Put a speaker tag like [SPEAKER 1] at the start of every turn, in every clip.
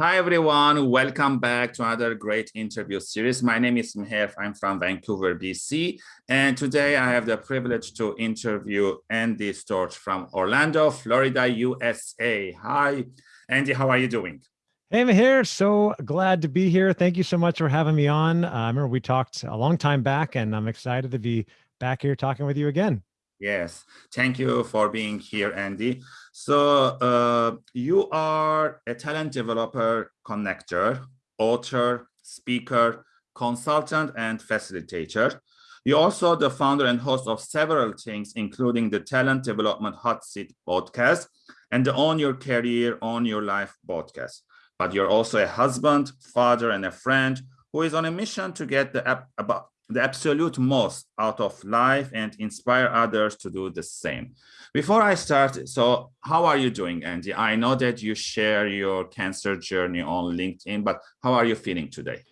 [SPEAKER 1] Hi, everyone. Welcome back to another great interview series. My name is Meher. I'm from Vancouver, BC. And today I have the privilege to interview Andy Storch from Orlando, Florida, USA. Hi, Andy. How are you doing?
[SPEAKER 2] Hey, Meher. So glad to be here. Thank you so much for having me on. Uh, I remember we talked a long time back, and I'm excited to be back here talking with you again.
[SPEAKER 1] Yes, thank you for being here, Andy. So uh, you are a talent developer, connector, author, speaker, consultant, and facilitator. You're also the founder and host of several things, including the Talent Development Hot Seat podcast and the Own Your Career, Own Your Life podcast. But you're also a husband, father, and a friend who is on a mission to get the app about the absolute most out of life and inspire others to do the same. Before I start, so how are you doing, Andy? I know that you share your cancer journey on LinkedIn, but how are you feeling today?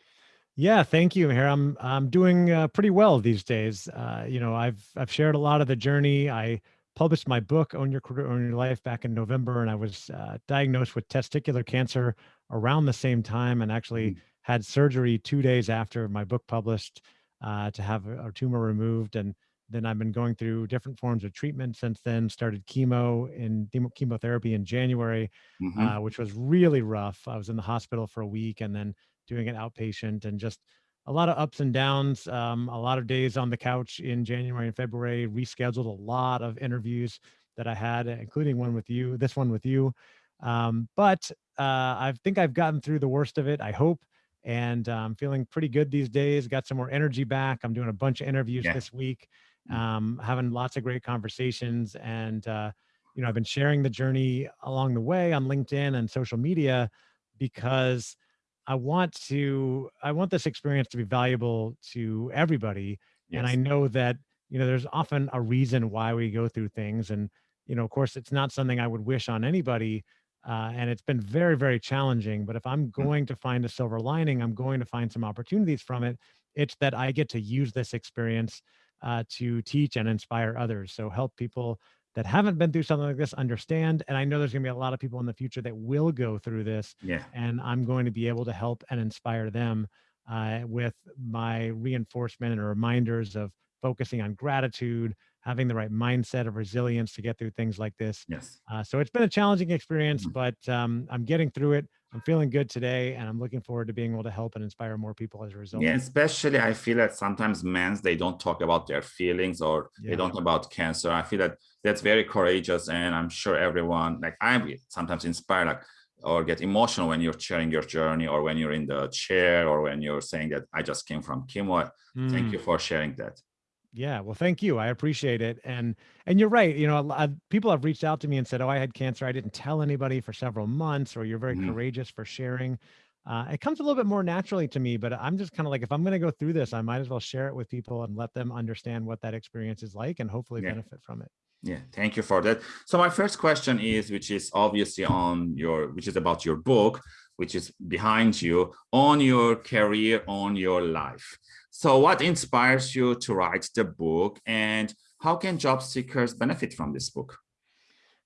[SPEAKER 2] Yeah, thank you, Meher, I'm I'm doing uh, pretty well these days. Uh, you know, I've I've shared a lot of the journey. I published my book, Own Your Career, Own Your Life, back in November, and I was uh, diagnosed with testicular cancer around the same time, and actually mm -hmm. had surgery two days after my book published uh, to have a, tumor removed. And then I've been going through different forms of treatment since then, started chemo in chemotherapy in January, mm-hmm. uh, which was really rough. I was in the hospital for a week and then doing it outpatient and just a lot of ups and downs, um, a lot of days on the couch in January and February, rescheduled a lot of interviews that I had, including one with you, this one with you. Um, but uh, I think I've gotten through the worst of it. I hope and I'm um, feeling pretty good these days. Got some more energy back. I'm doing a bunch of interviews yeah. this week, mm. um, having lots of great conversations, and uh, you know I've been sharing the journey along the way on LinkedIn and social media because I want to I want this experience to be valuable to everybody, yes. and I know that you know there's often a reason why we go through things, and you know of course it's not something I would wish on anybody uh, and it's been very, very challenging. But if I'm hmm. going to find a silver lining, I'm going to find some opportunities from it. It's that I get to use this experience uh, to teach and inspire others. So help people that haven't been through something like this understand. And I know there's going to be a lot of people in the future that will go through this.
[SPEAKER 1] Yeah.
[SPEAKER 2] And I'm going to be able to help and inspire them uh, with my reinforcement and reminders of focusing on gratitude, having the right mindset of resilience to get through things like this.
[SPEAKER 1] Yes.
[SPEAKER 2] Uh, so it's been a challenging experience, mm -hmm. but um, I'm getting through it. I'm feeling good today, and I'm looking forward to being able to help and inspire more people as a result.
[SPEAKER 1] Yeah, especially I feel that sometimes men they don't talk about their feelings or yeah. they don't about cancer. I feel that that's very courageous, and I'm sure everyone like I'm sometimes inspired like or get emotional when you're sharing your journey or when you're in the chair or when you're saying that I just came from chemo. Mm. Thank you mm. for sharing that.
[SPEAKER 2] Yeah, well, thank you. I appreciate it. And and you're right. You know, a lot of people have reached out to me and said, "Oh, I had cancer. I didn't tell anybody for several months," or "You're very mm -hmm. courageous for sharing." Uh, it comes a little bit more naturally to me, but I'm just kind of like, if I'm going to go through this, I might as well share it with people and let them understand what that experience is like and hopefully yeah. benefit from it.
[SPEAKER 1] Yeah, thank you for that. So my first question is, which is obviously on your, which is about your book, which is behind you, own your career, own your life. So what inspires you to write the book and how can job seekers benefit from this book?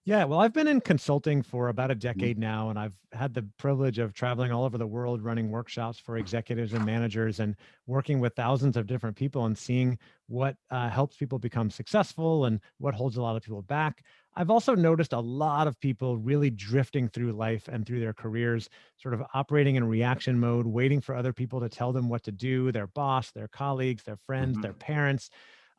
[SPEAKER 2] Yeah, well, I've been in consulting for about a mm-hmm. decade now, and I've had the privilege of traveling all over the world, running workshops for executives and managers, and working with thousands of different people and seeing what uh, helps people become successful and what holds a lot of people back. I've also noticed a lot of people really drifting through life and through their careers, sort of operating in reaction mode, waiting for other people to tell them what to do, their boss, their colleagues, their friends, mm -hmm. their parents.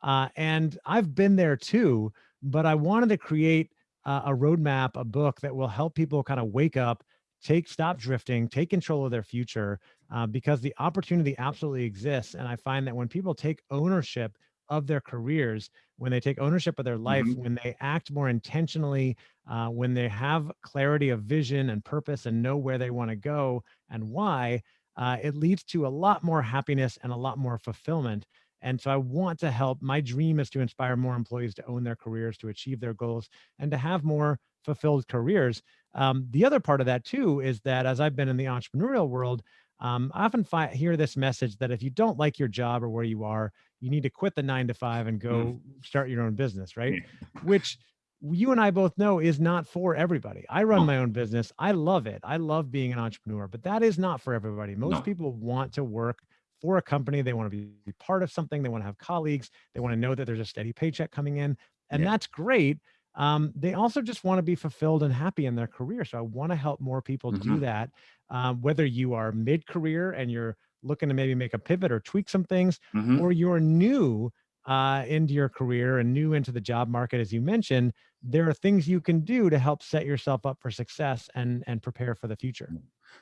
[SPEAKER 2] Uh, and I've been there too, but I wanted to create uh, a roadmap, a book that will help people kind of wake up, take, stop drifting, take control of their future, uh, because the opportunity absolutely exists. And I find that when people take ownership of their careers, when they take ownership of their life, mm -hmm. when they act more intentionally, uh, when they have clarity of vision and purpose and know where they want to go and why, uh, it leads to a lot more happiness and a lot more fulfillment. And so I want to help. My dream is to inspire more employees to own their careers, to achieve their goals, and to have more fulfilled careers. Um, the other part of that too is that as I've been in the entrepreneurial world, um, I often find, hear this message that if you don't like your job or where you are, you need to quit the nine to five and go mm. start your own business, right? Which you and I both know is not for everybody. I run my own business. I love it. I love being an entrepreneur, but that is not for everybody. Most no. people want to work for a company. They want to be part of something. They want to have colleagues. They want to know that there's a steady paycheck coming in. And yeah. that's great. Um, they also just want to be fulfilled and happy in their career. So I want to help more people mm -hmm. do mm-hmm. that. Um, whether you are mid-career and you're looking to maybe make a pivot or tweak some things, mm -hmm. or you're new uh, into your career and new into the job market, as you mentioned, there are things you can do to help set yourself up for success and, and prepare for the future.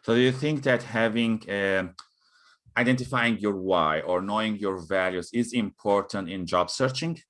[SPEAKER 1] So do you think that having, uh, identifying your why or knowing your values is important in job searching?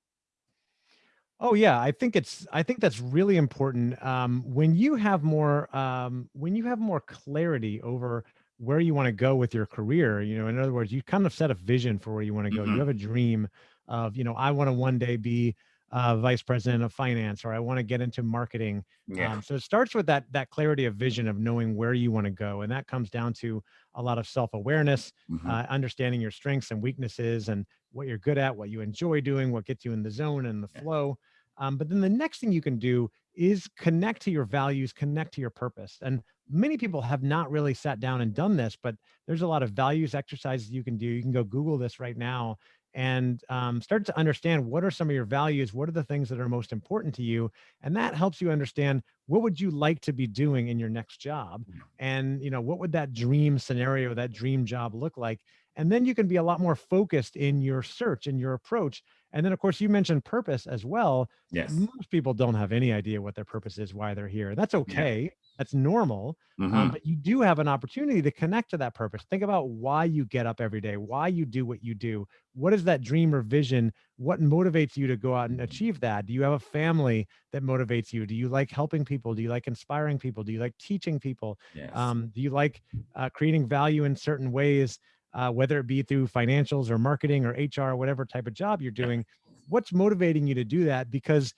[SPEAKER 2] Oh yeah, I think it's I think that's really important. Um, when you have more um, when you have more clarity over where you want to go with your career, you know, in other words, you kind of set a vision for where you want to go. Mm -hmm. You mm-hmm. have a dream of, you know, I want to one day be uh, vice president of finance, or I want to get into marketing. Yeah. Um, so it starts with that that clarity of vision of knowing where you want to go, and that comes down to a lot of self awareness, mm -hmm. uh, understanding your strengths and weaknesses, and what you're good at, what you enjoy doing, what gets you in the zone and the yeah. flow. Um, but then the next thing you can do is connect to your values, connect to your purpose. And many people have not really sat down and done this, but there's a lot of values exercises you can do. You can go Google this right now and um, start to understand what are some of your values what are the things that are most important to you and that helps you understand what would you like to be doing in your next job mm. and you know what would that dream scenario that dream job look like and then you can be a lot more focused in your search and your approach and then of course you mentioned purpose as well.
[SPEAKER 1] Yes.
[SPEAKER 2] Most people don't have any idea what their purpose is why they're here. That's okay. Yeah. that's normal mm -hmm. um, mm-hmm. but you do have an opportunity to connect to that purpose. Think about why you get up every day why you do what you do. What is that dream or vision? What motivates you to go out and achieve that? Do you have a family that motivates you? Do you like helping people? Do you like inspiring people? Do you like teaching people?
[SPEAKER 1] Yes.
[SPEAKER 2] um, do you like uh, creating value in certain ways uh, whether it be through financials or marketing or hr or whatever type of job you're doing what's motivating you to do that? Because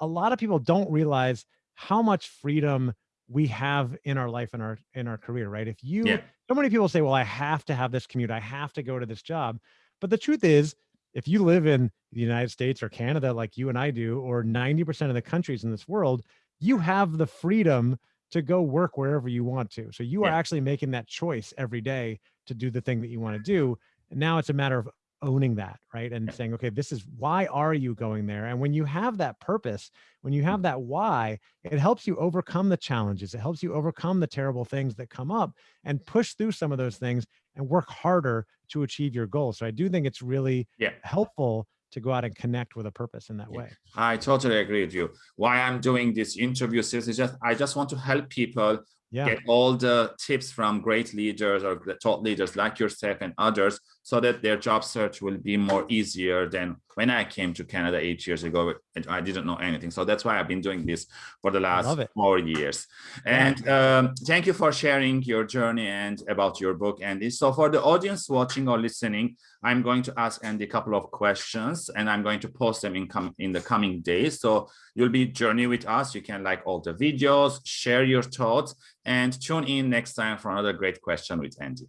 [SPEAKER 2] a lot of people don't realize how much freedom we have in our life and our in our career right? If you yeah. so many people say well i have to have this commute. I have to go to this job. But the truth is, if you live in the United States or Canada, like you and I do, or 90% of the countries in this world, you have the freedom to go work wherever you want to. So you are actually making that choice every day to do the thing that you want to do. And now it's a matter of owning that, right? And saying, okay, this is why are you going there? And when you have that purpose, when you have that why, it helps you overcome the challenges. It helps you overcome the terrible things that come up and push through some of those things and work harder to achieve your goals. So I do think it's really
[SPEAKER 1] yeah.
[SPEAKER 2] helpful to go out and connect with a purpose in that way.
[SPEAKER 1] I totally agree with you. Why I'm doing this interview series is just I just want to help people yeah. get all the tips from great leaders or thought leaders like yourself and others so that their job search will be more easier than when I came to Canada eight years ago I didn't know anything. So that's why I've been doing this for the last four years. And um, thank you for sharing your journey and about your book, Andy. So for the audience watching or listening, I'm going to ask Andy a couple of questions and I'm going to post them in, in the coming days. So you'll be journey with us. You can like all the videos, share your thoughts and tune in next time for another great question with Andy.